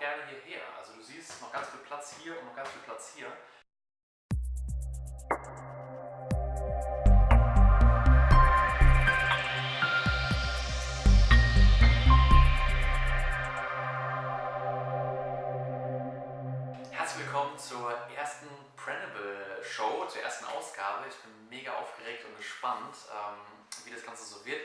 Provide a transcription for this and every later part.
gerne hierher. Also du siehst noch ganz viel Platz hier und noch ganz viel Platz hier. Herzlich willkommen zur ersten Printable Show, zur ersten Ausgabe. Ich bin mega aufgeregt und gespannt, ähm, wie das Ganze so wird.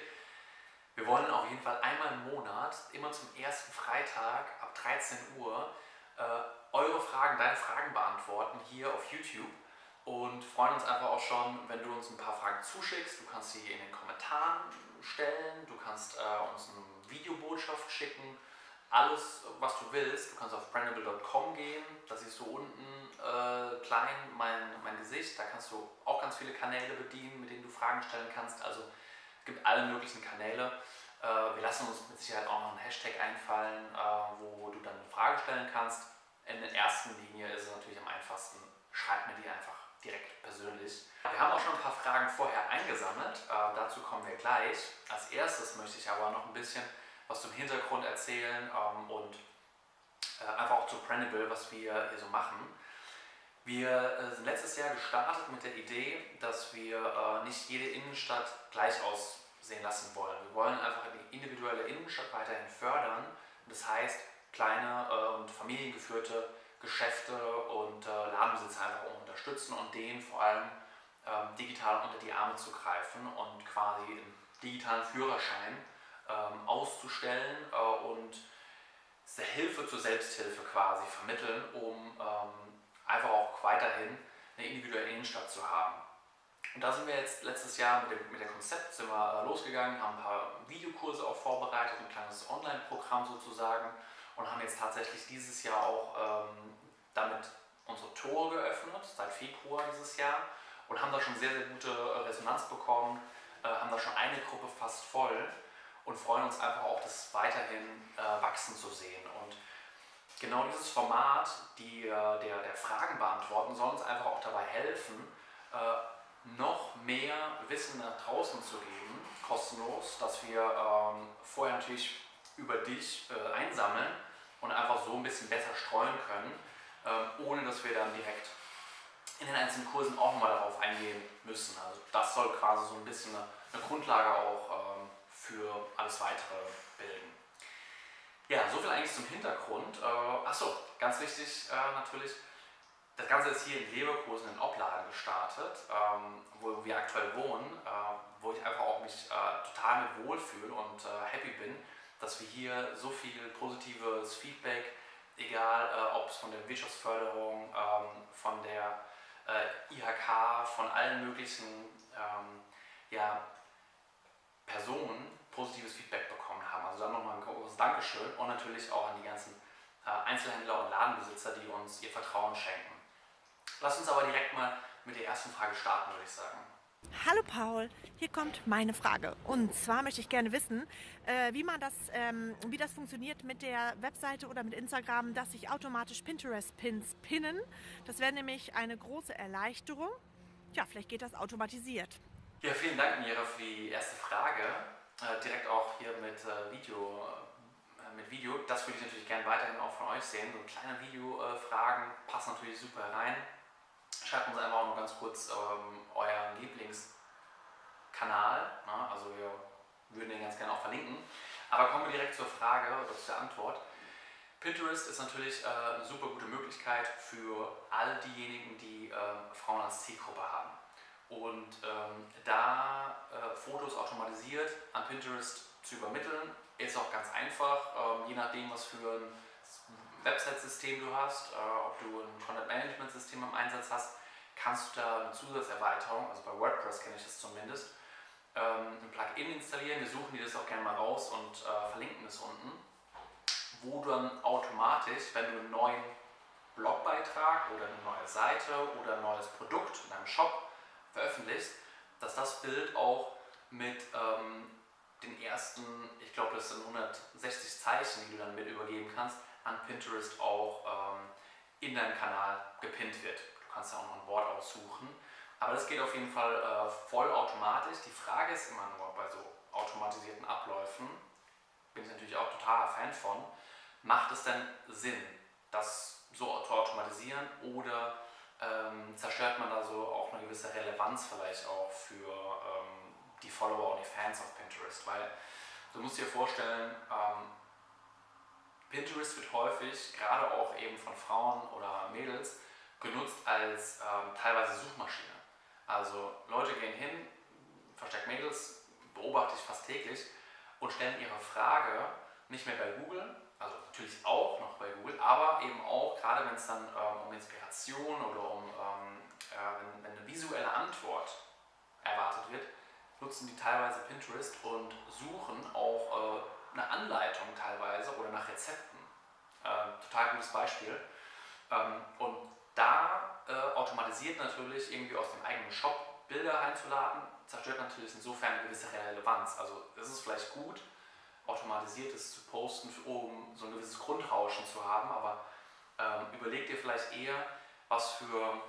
Wir wollen auf jeden Fall einmal im Monat, immer zum ersten Freitag ab 13 Uhr, äh, eure Fragen, deine Fragen beantworten hier auf YouTube und freuen uns einfach auch schon, wenn du uns ein paar Fragen zuschickst. Du kannst sie in den Kommentaren stellen, du kannst äh, uns eine Videobotschaft schicken, alles was du willst. Du kannst auf brandable.com gehen, das ist so unten äh, klein mein, mein Gesicht, da kannst du auch ganz viele Kanäle bedienen, mit denen du Fragen stellen kannst. Also es gibt alle möglichen Kanäle. Äh, wir lassen uns mit Sicherheit auch noch einen Hashtag einfallen, äh, wo du dann eine Frage stellen kannst. In der ersten Linie ist es natürlich am einfachsten, schreib mir die einfach direkt persönlich. Wir haben auch schon ein paar Fragen vorher eingesammelt, äh, dazu kommen wir gleich. Als erstes möchte ich aber noch ein bisschen was zum Hintergrund erzählen ähm, und einfach auch zu Printable, was wir hier so machen. Wir sind letztes Jahr gestartet mit der Idee, dass wir nicht jede Innenstadt gleich aussehen lassen wollen. Wir wollen einfach die individuelle Innenstadt weiterhin fördern. Das heißt, kleine und familiengeführte Geschäfte und Ladenbesitzer einfach unterstützen und denen vor allem ähm, digital unter die Arme zu greifen und quasi einen digitalen Führerschein ähm, auszustellen äh, und Hilfe zur Selbsthilfe quasi vermitteln, um ähm, einfach auch weiterhin eine individuelle Innenstadt zu haben. Und da sind wir jetzt letztes Jahr mit dem, mit dem Konzept sind wir äh, losgegangen, haben ein paar Videokurse auch vorbereitet, ein kleines Online-Programm sozusagen und haben jetzt tatsächlich dieses Jahr auch ähm, damit unsere Tore geöffnet, seit Februar dieses Jahr und haben da schon sehr, sehr gute äh, Resonanz bekommen, äh, haben da schon eine Gruppe fast voll und freuen uns einfach auch, das weiterhin äh, wachsen zu sehen. Und genau dieses Format, die, äh, der, der Fragen beantworten, soll uns einfach auch dabei helfen, äh, noch mehr Wissen nach draußen zu geben, kostenlos, dass wir ähm, vorher natürlich über dich äh, einsammeln und einfach so ein bisschen besser streuen können, ähm, ohne dass wir dann direkt in den einzelnen Kursen auch nochmal darauf eingehen müssen. Also das soll quasi so ein bisschen eine, eine Grundlage auch ähm, für alles weitere bilden. Ja, soviel eigentlich zum Hintergrund. Äh, achso, ganz wichtig äh, natürlich, das Ganze ist hier in Leverkusen in Opladen gestartet, ähm, wo wir aktuell wohnen, äh, wo ich einfach auch mich äh, total wohlfühle und äh, happy bin, dass wir hier so viel positives Feedback, egal äh, ob es von der Wirtschaftsförderung, ähm, von der IHK, von allen möglichen ähm, ja, Personen positives Feedback bekommen haben. Also dann nochmal ein großes Dankeschön und natürlich auch an die ganzen Einzelhändler und Ladenbesitzer, die uns ihr Vertrauen schenken. Lass uns aber direkt mal mit der ersten Frage starten, würde ich sagen. Hallo Paul, hier kommt meine Frage. Und zwar möchte ich gerne wissen, äh, wie man das, ähm, wie das funktioniert mit der Webseite oder mit Instagram, dass sich automatisch Pinterest-Pins pinnen. Das wäre nämlich eine große Erleichterung. Ja, vielleicht geht das automatisiert. Ja, vielen Dank, Mira, für die erste Frage. Äh, direkt auch hier mit äh, Video. Äh, mit Video. Das würde ich natürlich gerne weiterhin auch von euch sehen. So kleine Videofragen passen natürlich super rein. Schreibt uns einfach auch noch ganz kurz ähm, euren Lieblingskanal. Ne? Also wir würden den ganz gerne auch verlinken. Aber kommen wir direkt zur Frage oder zur Antwort. Pinterest ist natürlich äh, eine super gute Möglichkeit für all diejenigen, die äh, Frauen als Zielgruppe haben. Und ähm, da äh, Fotos automatisiert an Pinterest zu übermitteln, ist auch ganz einfach, ähm, je nachdem was für ein Website-System du hast, äh, ob du ein Content-Management-System im Einsatz hast, kannst du da eine Zusatzerweiterung, also bei WordPress kenne ich das zumindest, ähm, ein Plugin installieren. Wir suchen dir das auch gerne mal raus und äh, verlinken es unten, wo du dann automatisch, wenn du einen neuen Blogbeitrag oder eine neue Seite oder ein neues Produkt in deinem Shop veröffentlichst, dass das Bild auch mit ähm, den ersten, ich glaube das sind 160 Zeichen, die du dann mit übergeben kannst, an Pinterest auch ähm, in deinem Kanal gepinnt wird. Du kannst ja auch noch ein Wort aussuchen. Aber das geht auf jeden Fall äh, vollautomatisch. Die Frage ist immer nur bei so automatisierten Abläufen, bin ich natürlich auch totaler Fan von, Macht es denn Sinn, das so zu automatisieren oder ähm, zerstört man da so auch eine gewisse Relevanz vielleicht auch für ähm, die Follower und die Fans auf Pinterest? Weil du musst dir vorstellen, ähm, Pinterest wird häufig, gerade auch eben von Frauen oder Mädels, genutzt als ähm, teilweise Suchmaschine. Also Leute gehen hin, verstärkt Mädels, beobachte ich fast täglich und stellen ihre Frage nicht mehr bei Google, also natürlich auch noch bei Google, aber eben auch, gerade wenn es dann ähm, um Inspiration oder um ähm, äh, wenn, wenn, eine visuelle Antwort erwartet wird, nutzen die teilweise Pinterest und suchen auch äh, eine Anleitung teilweise oder nach Rezepten. Äh, total gutes Beispiel. Ähm, und da äh, automatisiert natürlich irgendwie aus dem eigenen Shop Bilder einzuladen, zerstört natürlich insofern eine gewisse Relevanz. Also es ist vielleicht gut, automatisiertes zu posten, um so ein gewisses Grundrauschen zu haben, aber ähm, überleg dir vielleicht eher, was für,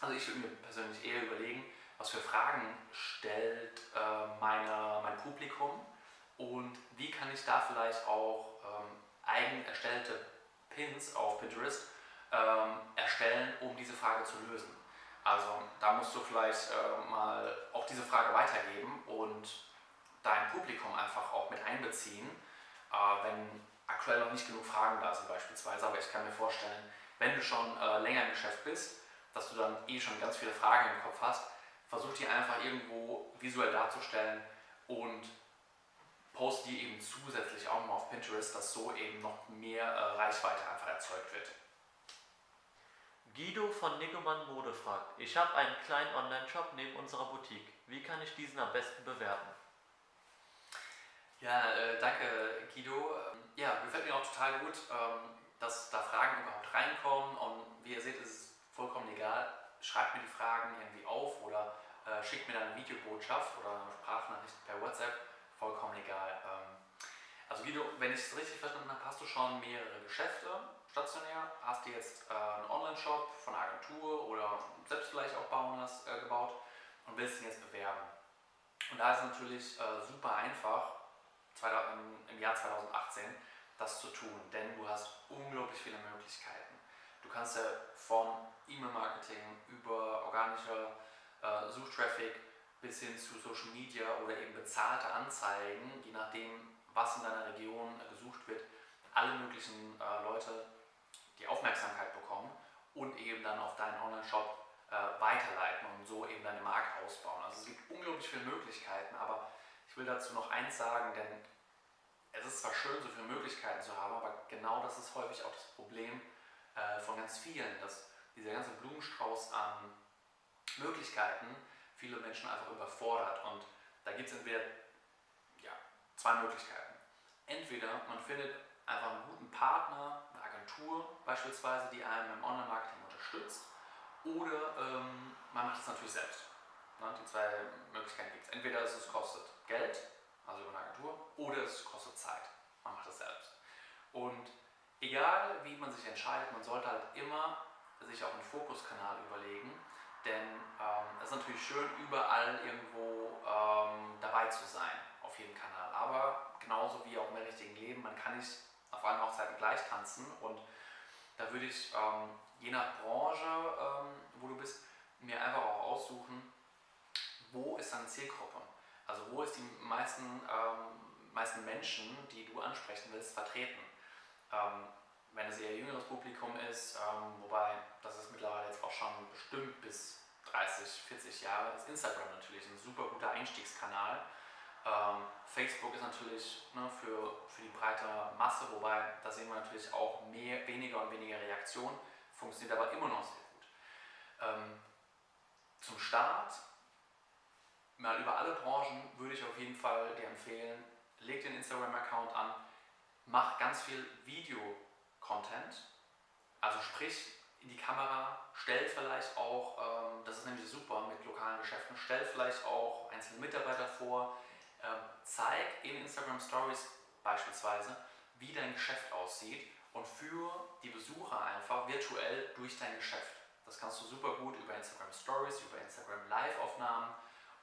also ich würde mir persönlich eher überlegen, was für Fragen stellt äh, meine, mein Publikum und wie kann ich da vielleicht auch ähm, eigen erstellte Pins auf Pinterest ähm, erstellen, um diese Frage zu lösen. Also da musst du vielleicht äh, mal auch diese Frage weitergeben und dein Publikum einfach auch mit einbeziehen, äh, wenn aktuell noch nicht genug Fragen da sind beispielsweise. Aber ich kann mir vorstellen, wenn du schon äh, länger im Geschäft bist, dass du dann eh schon ganz viele Fragen im Kopf hast, versuch die einfach irgendwo visuell darzustellen und post die eben zusätzlich auch noch auf Pinterest, dass so eben noch mehr äh, Reichweite einfach erzeugt wird. Guido von Niggemann Mode fragt, ich habe einen kleinen Online-Shop neben unserer Boutique. Wie kann ich diesen am besten bewerben? Ja, äh, danke Guido. Ähm, ja, gefällt mir auch total gut, ähm, dass da Fragen überhaupt reinkommen und wie ihr seht, ist es vollkommen egal. Schreibt mir die Fragen irgendwie auf oder äh, schickt mir dann eine Videobotschaft oder eine Sprachnachricht per WhatsApp, vollkommen egal. Ähm, also Guido, wenn ich es richtig verstanden habe, hast du schon mehrere Geschäfte stationär, hast du jetzt äh, einen Online-Shop von einer Agentur oder selbst vielleicht auch bauen hast, äh, gebaut und willst ihn jetzt bewerben. Und da ist es natürlich äh, super einfach, im Jahr 2018 das zu tun, denn du hast unglaublich viele Möglichkeiten. Du kannst ja von E-Mail-Marketing über organische äh, Suchtraffic bis hin zu Social Media oder eben bezahlte Anzeigen, je nachdem, was in deiner Region gesucht wird, alle möglichen äh, Leute die Aufmerksamkeit bekommen und eben dann auf deinen Online-Shop äh, weiterleiten und so eben deine Marke ausbauen. Also es gibt unglaublich viele Möglichkeiten, aber ich will dazu noch eins sagen, denn es ist zwar schön, so viele Möglichkeiten zu haben, aber genau das ist häufig auch das Problem äh, von ganz vielen, dass dieser ganze Blumenstrauß an Möglichkeiten viele Menschen einfach überfordert. Und da gibt es entweder ja, zwei Möglichkeiten. Entweder man findet einfach einen guten Partner, eine Agentur beispielsweise, die einem im Online-Marketing unterstützt, oder ähm, man macht es natürlich selbst. Ne? Die zwei Möglichkeiten gibt es. Entweder es kostet Geld, also über eine Agentur, oder es kostet Zeit. Man macht es selbst. Und egal wie man sich entscheidet, man sollte halt immer sich auch einen Fokuskanal überlegen, denn ähm, es ist natürlich schön, überall irgendwo ähm, dabei zu sein, auf jedem Kanal. Aber genauso wie auch im richtigen Leben, man kann nicht auf allen Hochzeiten gleich tanzen. Und da würde ich ähm, je nach Branche, ähm, wo du bist, mir einfach auch aussuchen, wo ist deine Zielgruppe? Also wo ist die meisten, ähm, meisten Menschen, die du ansprechen willst, vertreten? Wenn es eher jüngeres Publikum ist, ähm, wobei das ist mittlerweile jetzt auch schon bestimmt bis 30, 40 Jahre, ist Instagram natürlich ein super guter Einstiegskanal. Ähm, Facebook ist natürlich ne, für, für die breite Masse, wobei da sehen wir natürlich auch mehr, weniger und weniger Reaktionen, funktioniert aber immer noch sehr gut. Ähm, zum Start, mal über alle Branchen, würde ich auf jeden Fall dir empfehlen, leg den Instagram-Account an, mach ganz viel Video-Content, also sprich in die Kamera, stellt vielleicht auch, ähm, das ist nämlich super mit lokalen Geschäften, stellt vielleicht auch einzelne Mitarbeiter vor, ähm, zeig in Instagram Stories beispielsweise, wie dein Geschäft aussieht und führe die Besucher einfach virtuell durch dein Geschäft. Das kannst du super gut über Instagram Stories, über Instagram Live-Aufnahmen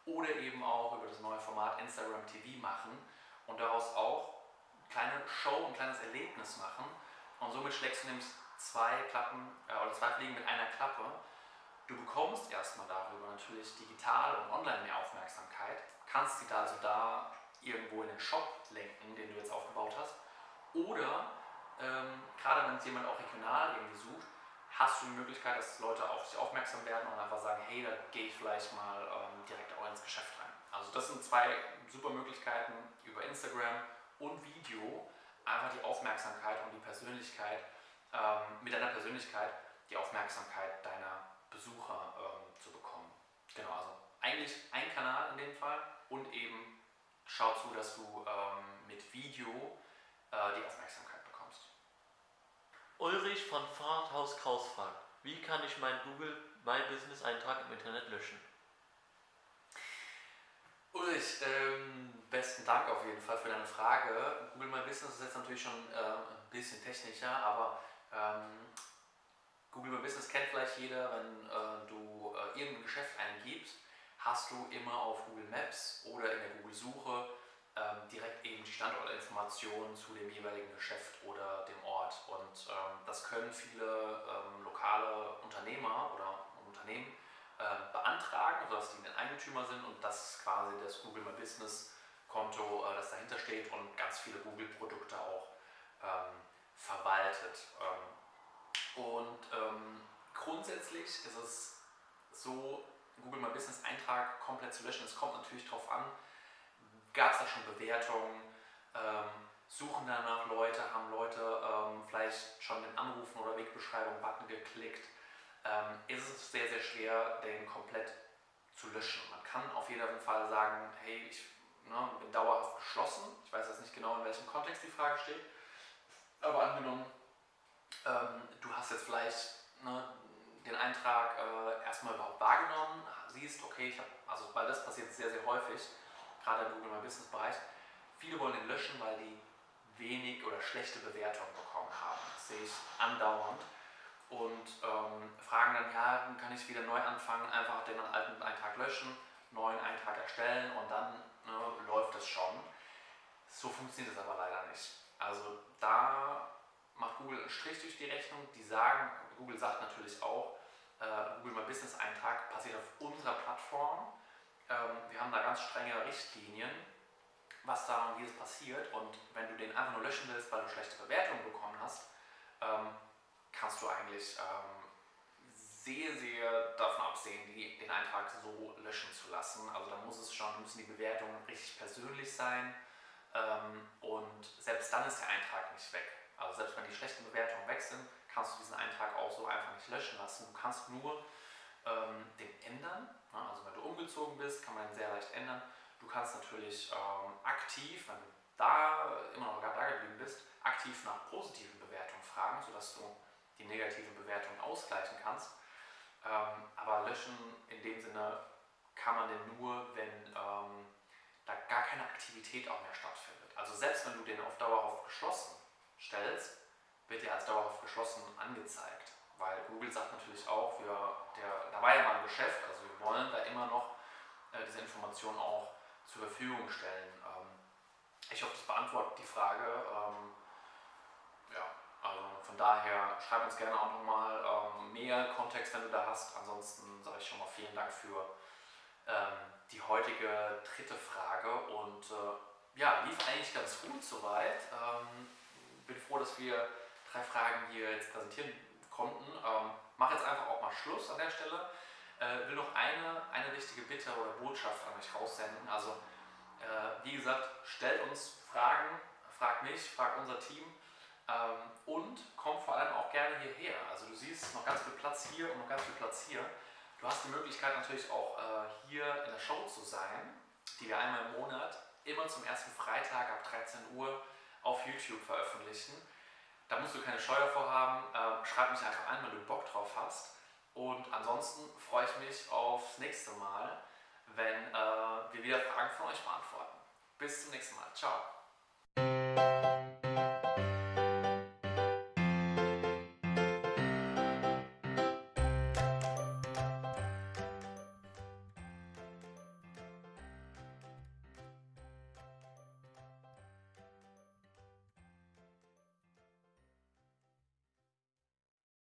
oder eben auch über das neue Format Instagram TV machen und daraus auch kleine Show, ein kleines Erlebnis machen und somit schlägst du nämlich zwei Klappen äh, oder zwei Fliegen mit einer Klappe. Du bekommst erstmal darüber natürlich digital und online mehr Aufmerksamkeit, kannst sie da also da irgendwo in den Shop lenken, den du jetzt aufgebaut hast. Oder ähm, gerade wenn es jemand auch regional irgendwie sucht, hast du die Möglichkeit, dass Leute auf dich aufmerksam werden und einfach sagen, hey, da gehe ich vielleicht mal ähm, direkt auch ins Geschäft rein. Also das sind zwei super Möglichkeiten über Instagram und Video, einfach die Aufmerksamkeit und die Persönlichkeit, ähm, mit deiner Persönlichkeit die Aufmerksamkeit deiner Besucher ähm, zu bekommen. Genau, also eigentlich ein Kanal in dem Fall und eben schau zu, dass du ähm, mit Video äh, die Aufmerksamkeit bekommst. Ulrich von Fahrradhaus Kraus fragt, wie kann ich meinen Google My Business Eintrag im Internet löschen? Ulrich, ähm, besten Dank auf jeden Fall für deine Frage. Google My Business ist jetzt natürlich schon äh, ein bisschen technischer, aber ähm, Google My Business kennt vielleicht jeder, wenn äh, du äh, irgendein Geschäft eingibst, hast du immer auf Google Maps oder in der Google Suche ähm, direkt eben die Standortinformationen zu dem jeweiligen Geschäft oder dem Ort. Und ähm, das können viele ähm, lokale Unternehmer oder Unternehmen äh, beantragen, sodass die ein Eigentümer sind und das ist quasi das Google My Business Konto, äh, das dahinter steht und ganz viele Google-Produkte auch ähm, verwaltet. Ähm, und ähm, grundsätzlich ist es so, Google My Business Eintrag komplett zu löschen. Es kommt natürlich darauf an, gab es da schon Bewertungen, ähm, suchen danach Leute, haben Leute ähm, vielleicht schon den Anrufen oder Wegbeschreibung-Button geklickt. Ähm, ist es sehr, sehr schwer, den komplett zu löschen. Man kann auf jeden Fall sagen, hey, ich ne, bin dauerhaft geschlossen. Ich weiß jetzt nicht genau, in welchem Kontext die Frage steht. Aber angenommen, ähm, du hast jetzt vielleicht ne, den Eintrag äh, erstmal überhaupt wahrgenommen, siehst, okay, ich habe, also weil das passiert sehr, sehr häufig, gerade im Google My Business Bereich, viele wollen den löschen, weil die wenig oder schlechte Bewertungen bekommen haben. Das sehe ich andauernd. Und ähm, fragen dann, ja, kann ich wieder neu anfangen, einfach den alten Eintrag löschen, neuen Eintrag erstellen und dann ne, läuft es schon. So funktioniert es aber leider nicht. Also da macht Google einen Strich durch die Rechnung. Die sagen, Google sagt natürlich auch, äh, Google My Business Eintrag passiert auf unserer Plattform. Ähm, wir haben da ganz strenge Richtlinien, was da und wie es passiert. Und wenn du den einfach nur löschen willst, weil du schlechte Bewertungen bekommen hast, ähm, kannst du eigentlich ähm, sehr, sehr davon absehen, die, den Eintrag so löschen zu lassen. Also da muss es schon, müssen die Bewertungen richtig persönlich sein ähm, und selbst dann ist der Eintrag nicht weg. Also selbst wenn die schlechten Bewertungen weg sind, kannst du diesen Eintrag auch so einfach nicht löschen lassen. Du kannst nur ähm, den ändern. Ne? Also wenn du umgezogen bist, kann man ihn sehr leicht ändern. Du kannst natürlich ähm, aktiv, wenn du da immer noch da geblieben bist, aktiv nach positiven Bewertungen fragen, sodass du die negativen Bewertungen ausgleichen kannst. Ähm, aber löschen in dem Sinne kann man den nur, wenn ähm, da gar keine Aktivität auch mehr stattfindet. Also selbst wenn du den auf dauerhaft geschlossen stellst, wird er als dauerhaft geschlossen angezeigt. Weil Google sagt natürlich auch, wir, der, da war ja mal ein Geschäft, also wir wollen da immer noch äh, diese Informationen auch zur Verfügung stellen. Ähm, ich hoffe, das beantwortet die Frage. Ähm, ja, also von daher schreib uns gerne auch nochmal ähm, mehr Kontext, wenn du da hast. Ansonsten sage ich schon mal vielen Dank für ähm, die heutige dritte Frage und äh, ja, lief eigentlich ganz gut soweit. Ähm, bin froh, dass wir drei Fragen hier jetzt präsentieren konnten. Ähm, Mache jetzt einfach auch mal Schluss an der Stelle. Äh, will noch eine, eine wichtige Bitte oder Botschaft an euch raussenden. Also, äh, wie gesagt, stellt uns Fragen, fragt mich, fragt unser Team ähm, und kommt vor allem auch gerne hierher. Also, du siehst noch ganz viel Platz hier und noch ganz viel Platz hier. Du hast die Möglichkeit natürlich auch äh, hier in der Show zu sein, die wir einmal im Monat immer zum ersten Freitag ab 13 Uhr auf YouTube veröffentlichen. Da musst du keine Scheu davor haben. Äh, schreib mich einfach an, wenn du Bock drauf hast. Und ansonsten freue ich mich aufs nächste Mal, wenn äh, wir wieder Fragen von euch beantworten. Bis zum nächsten Mal. Ciao.